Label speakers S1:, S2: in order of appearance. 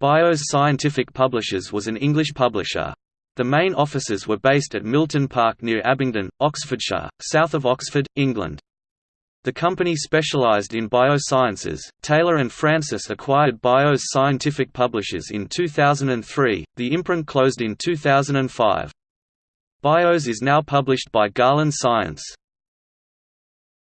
S1: BIOS Scientific Publishers was an English publisher. The main offices were based at Milton Park near Abingdon, Oxfordshire, south of Oxford, England. The company specialized in biosciences. Taylor and Francis acquired BIOS Scientific Publishers in 2003. The imprint closed in 2005. BIOS is now published by Garland Science.